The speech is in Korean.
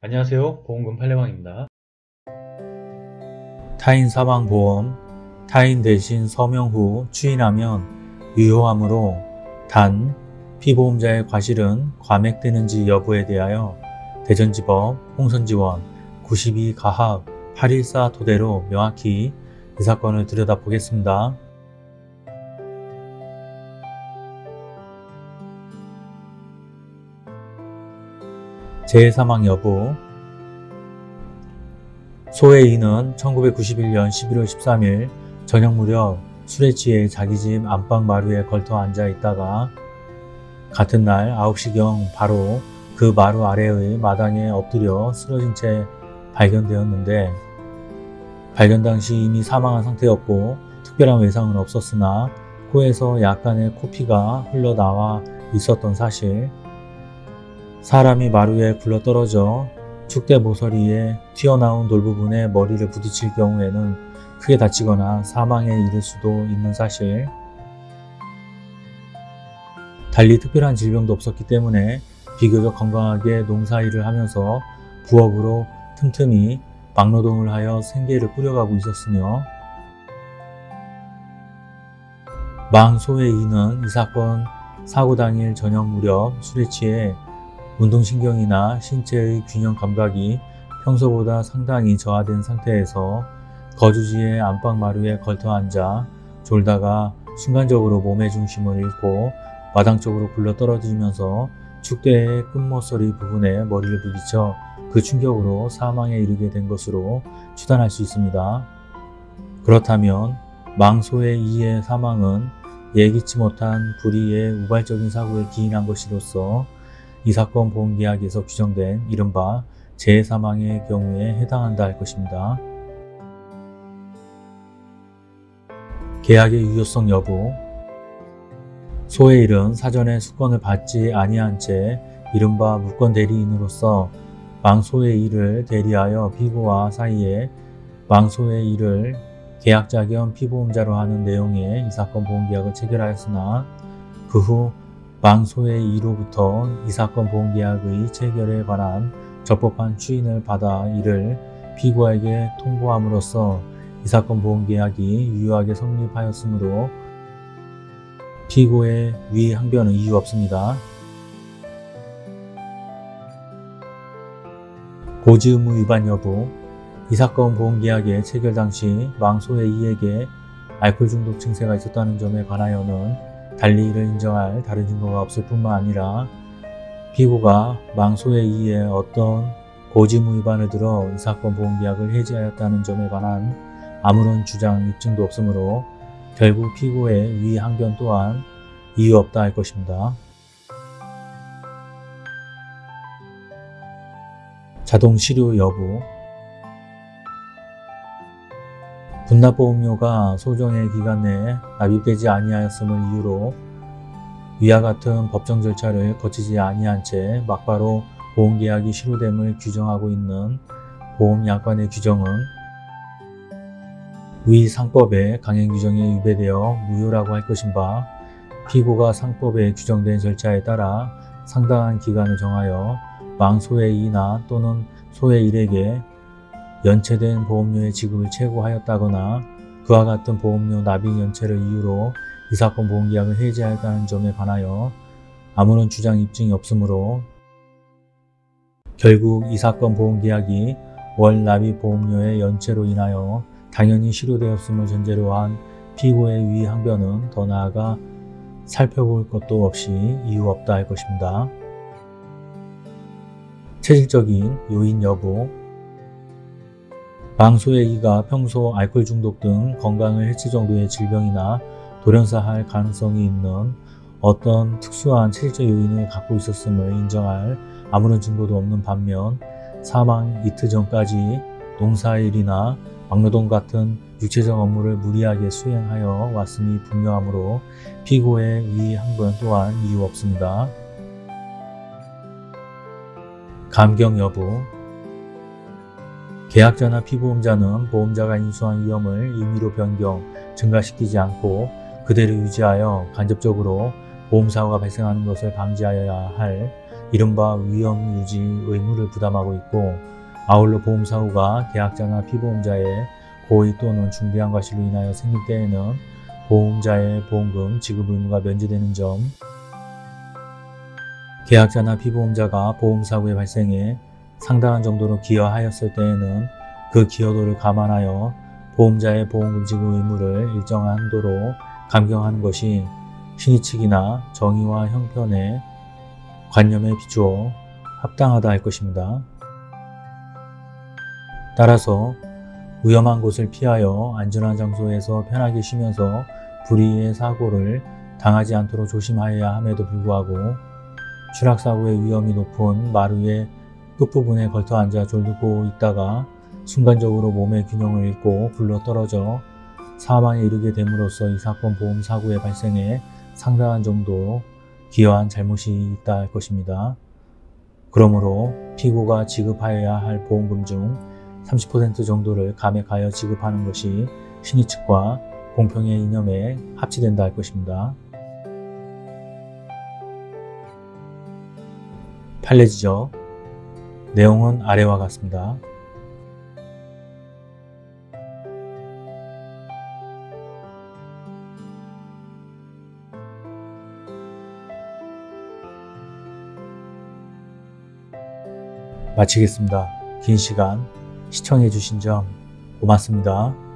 안녕하세요 보험금 팔례방입니다 타인 사망보험 타인 대신 서명 후 추인하면 유효하므로 단 피보험자의 과실은 과맥되는지 여부에 대하여 대전지법 홍선지원 92 가합 814 토대로 명확히 이 사건을 들여다보겠습니다. 재해 사망 여부. 소의 이는 1991년 11월 13일 저녁 무렵 술에 취해 자기 집 안방 마루에 걸터 앉아 있다가 같은 날 9시경 바로 그 마루 아래의 마당에 엎드려 쓰러진 채 발견되었는데 발견 당시 이미 사망한 상태였고 특별한 외상은 없었으나 코에서 약간의 코피가 흘러나와 있었던 사실 사람이 마루에 굴러떨어져 축대 모서리에 튀어나온 돌 부분에 머리를 부딪힐 경우에는 크게 다치거나 사망에 이를 수도 있는 사실. 달리 특별한 질병도 없었기 때문에 비교적 건강하게 농사일을 하면서 부업으로 틈틈이 막노동을 하여 생계를 꾸려가고 있었으며 망소의 이는 이 사건 사고 당일 저녁 무렵 술에 취해 운동신경이나 신체의 균형 감각이 평소보다 상당히 저하된 상태에서 거주지의 안방 마루에 걸터 앉아 졸다가 순간적으로 몸의 중심을 잃고 마당 쪽으로 굴러 떨어지면서 축대의 끝모서리 부분에 머리를 부딪혀 그 충격으로 사망에 이르게 된 것으로 추단할 수 있습니다. 그렇다면 망소의 이의 사망은 예기치 못한 불의의 우발적인 사고에 기인한 것이로서 이 사건 보험계약에서 규정된 이른바 재해사망의 경우에 해당한다 할 것입니다. 계약의 유효성 여부 소의 일은 사전에 수권을 받지 아니한 채 이른바 물권 대리인으로서 망소의 일을 대리하여 피고와 사이에 망소의 일을 계약자 겸 피보험자로 하는 내용의 이 사건 보험계약을 체결하였으나 그후 망소의 이로부터 이 사건 보험계약의 체결에 관한 적법한 추인을 받아 이를 피고에게 통보함으로써 이 사건 보험계약이 유효하게 성립하였으므로 피고의 위 항변은 이유 없습니다. 고지 의무 위반 여부 이 사건 보험계약의 체결 당시 망소의 이에게 알코올 중독 증세가 있었다는 점에 관하여는 달리 이를 인정할 다른 증거가 없을 뿐만 아니라 피고가 망소의 이에 어떤 고지무 위반을 들어 이 사건 보험계약을 해지하였다는 점에 관한 아무런 주장 입증도 없으므로 결국 피고의 위 항변 또한 이유 없다 할 것입니다. 자동 치료 여부 분납보험료가 소정의 기간 내에 납입되지 아니하였음을 이유로 위와 같은 법정 절차를 거치지 아니한 채 막바로 보험계약이 실효됨을 규정하고 있는 보험약관의 규정은 위 상법의 강행 규정에 위배되어 무효라고 할 것인 바 피고가 상법에 규정된 절차에 따라 상당한 기간을 정하여 망소의 이나 또는 소의 일에게 연체된 보험료의 지급을 최고하였다거나 그와 같은 보험료 납입 연체를 이유로 이 사건 보험계약을 해지하였다는 점에 관하여 아무런 주장 입증이 없으므로 결국 이 사건 보험계약이 월 납입 보험료의 연체로 인하여 당연히 실효되었음을 전제로 한 피고의 위 항변은 더 나아가 살펴볼 것도 없이 이유 없다 할 것입니다. 체질적인 요인 여부 이가 평소 알코올 중독 등 건강을 해칠 정도의 질병이나 돌연사할 가능성이 있는 어떤 특수한 체질적 요인을 갖고 있었음을 인정할 아무런 증거도 없는 반면 사망 이틀 전까지 농사일이나 막노동 같은 육체적 업무를 무리하게 수행하여 왔음이 분명하므로 피고의 위 항변 또한 이유 없습니다. 감경 여부 계약자나 피보험자는 보험자가 인수한 위험을 임의로 변경, 증가시키지 않고 그대로 유지하여 간접적으로 보험사고가 발생하는 것을 방지하여야 할 이른바 위험 유지 의무를 부담하고 있고 아울러 보험사고가 계약자나 피보험자의 고의 또는 중대한 과실로 인하여 생길 때에는 보험자의 보험금 지급 의무가 면제되는 점 계약자나 피보험자가 보험사고의 발생에 상당한 정도로 기여하였을 때에는 그 기여도를 감안하여 보험자의 보험금 지급 의무를 일정한 한도로 감경하는 것이 신의측이나 정의와 형편의 관념에 비추어 합당하다 할 것입니다. 따라서 위험한 곳을 피하여 안전한 장소에서 편하게 쉬면서 불의의 사고를 당하지 않도록 조심하여야 함에도 불구하고 추락사고의 위험이 높은 마루의 끝부분에 걸터 앉아 졸고 있다가 순간적으로 몸의 균형을 잃고 굴러 떨어져 사망에 이르게 됨으로써 이 사건 보험 사고의 발생에 상당한 정도 기여한 잘못이 있다 할 것입니다. 그러므로 피고가 지급하여야 할 보험금 중 30% 정도를 감액하여 지급하는 것이 신의 측과 공평의 이념에 합치된다 할 것입니다. 판례지적 내용은 아래와 같습니다. 마치겠습니다. 긴 시간 시청해 주신 점 고맙습니다.